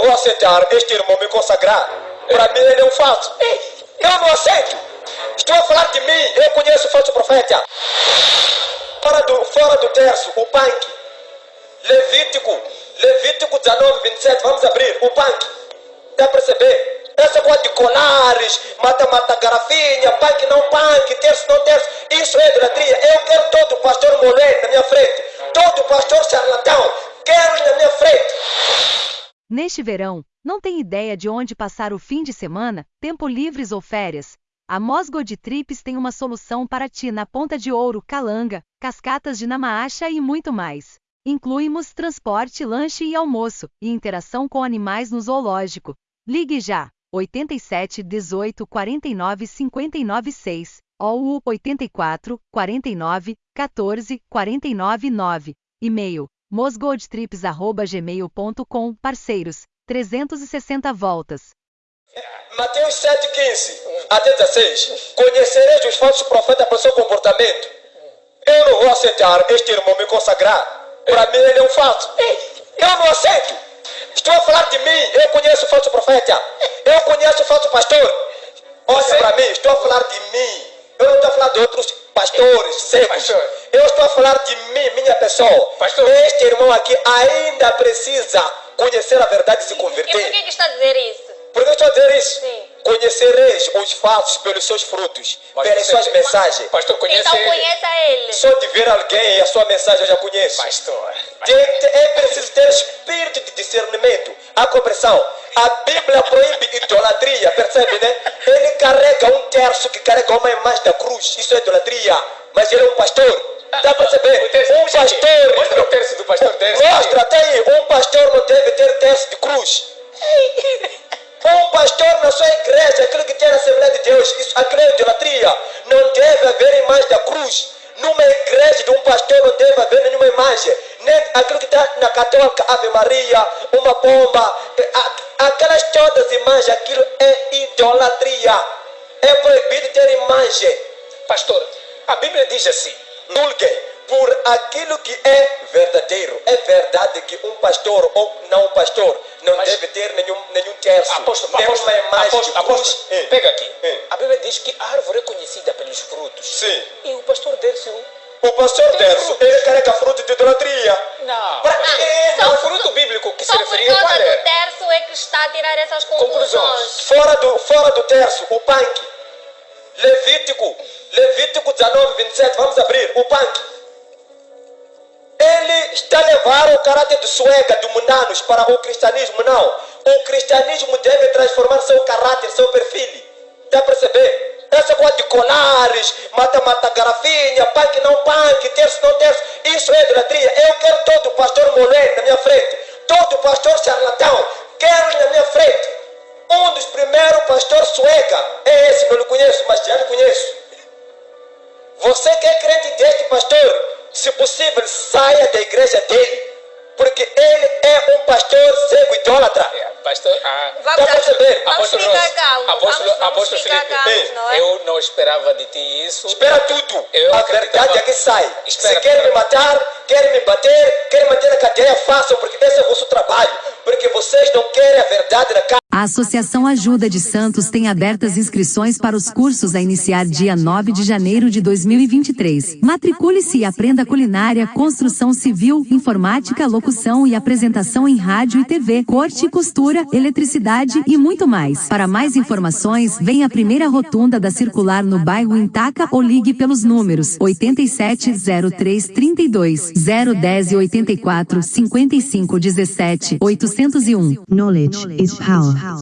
não vou aceitar este irmão me consagrar. Para mim ele é um falso. Eu não aceito. Estou a falar de mim. Eu conheço o falso profeta. Fora do, fora do terço, o punk. Levítico. Levítico 19, 27. Vamos abrir. O punk. Dá para perceber? Essa coisa de colares, mata-mata garrafinha, punk não punk, terço não terço. Isso é idolatria. Eu quero todo pastor moleque na minha frente. Todo pastor charlatão. Quero na minha frente. Neste verão, não tem ideia de onde passar o fim de semana, tempo livres ou férias? A Mosgo de Trips tem uma solução para ti na Ponta de Ouro, Calanga, Cascatas de Namaacha e muito mais. Incluímos transporte, lanche e almoço, e interação com animais no zoológico. Ligue já, 87 18 49 59 6, ou 84 49 14 49 9. E-mail, mosgoldtrips.gmail.com Parceiros, 360 voltas. Mateus 7,15 até 16. Conhecereis os falsos profetas pelo seu comportamento. Eu não vou aceitar este irmão me consagrar. Para mim ele é um falso. Eu não aceito. Estou a falar de mim. Eu conheço o falso profeta. Eu conheço o falso pastor. Olha para mim, estou a falar de mim. Eu não estou a falar de outros pastores secos. Pastor. Eu estou a falar de mim, minha pessoa. Pastor. Este irmão aqui ainda precisa conhecer a verdade e se E por converter. que, que está a dizer isso? Estou a dizer isso? Sim. Conhecereis os falsos pelos seus frutos, Mas pelas suas mensagens. Pastor, conhece então ele? conheça ele. Só de ver alguém e a sua mensagem eu já conheço. Pastor. Tem- tem- é preciso ter espírito de discernimento. A compreensão. A Bíblia proíbe idolatria, percebe, né? Ele carrega um terço que carrega uma imagem da cruz. Isso é idolatria. Mas ele é um pastor. Dá para terço- Um pastor. Mostra o terço do pastor Terço. Mostra, tem aí. Um pastor não deve ter terço de cruz. Um pastor na sua igreja, aquilo que tem na Assembleia de Deus, isso, aquilo é idolatria. Não deve haver imagem da cruz. Numa igreja de um pastor não deve haver nenhuma imagem. Nem aquilo que está na católica, Ave Maria, uma bomba, aquelas todas imagens, aquilo é idolatria. É proibido ter imagem. Pastor, a Bíblia diz assim. Julguem por aquilo que é verdadeiro. É verdade que um pastor ou não um pastor não Mas- deve ter nenhum, nenhum terço, Apóstolo, nenhuma apóstolo, imagem de apóstolo, cruz. apóstolo, É. pega aqui. É. A Bíblia diz que a árvore é conhecida pelos frutos. Sim. E o pastor Dércio... O pastor frutos. ele carrega fruto de idolatria. Não. Pra pastor. quê? O fruto bíblico que se Só referia qual causa do é? terço é que está a tirar essas conclusões. Conclusões. Fora do, fora do terço, o punk. Levítico, Levítico 19, 27. Vamos abrir. O punk. Ele está a levar o caráter de suega, de munanos, para o cristianismo. Não. O cristianismo deve transformar seu caráter, seu perfil. Dá para perceber? Essa coisa de colares, mata-mata garrafinha, punk não punk, terço não terço. Isso é idolatria. Eu quero todo pastor moleque na minha frente. Todo pastor charlatão. Quero na minha frente. Um dos primeiros pastores sueca é esse, não lhe conheço, mas já lhe conheço. Você que é crente deste pastor, se possível, saia da igreja dele, porque ele é um pastor cego idólatra. Pastor, ah, Vamos, perceber? vamos apóstolo apóstolo, vamos, vamos apóstolo ficar Felipe, calmos, não é? eu não esperava de ti isso. Espera tudo. Eu a verdade é que sai. Espera, se querem me matar, querem me bater, querem manter na cadeia, façam, porque esse é o vosso trabalho. Porque vocês não querem a verdade na cara. A Associação Ajuda de Santos tem abertas inscrições para os cursos a iniciar dia 9 de janeiro de 2023. Matricule-se e aprenda culinária, construção civil, informática, locução e apresentação em rádio e TV, corte e costura, eletricidade e muito mais. Para mais informações, venha à primeira rotunda da circular no bairro Intaca ou ligue pelos números 870332 010 84 55 17 801. Knowledge is power.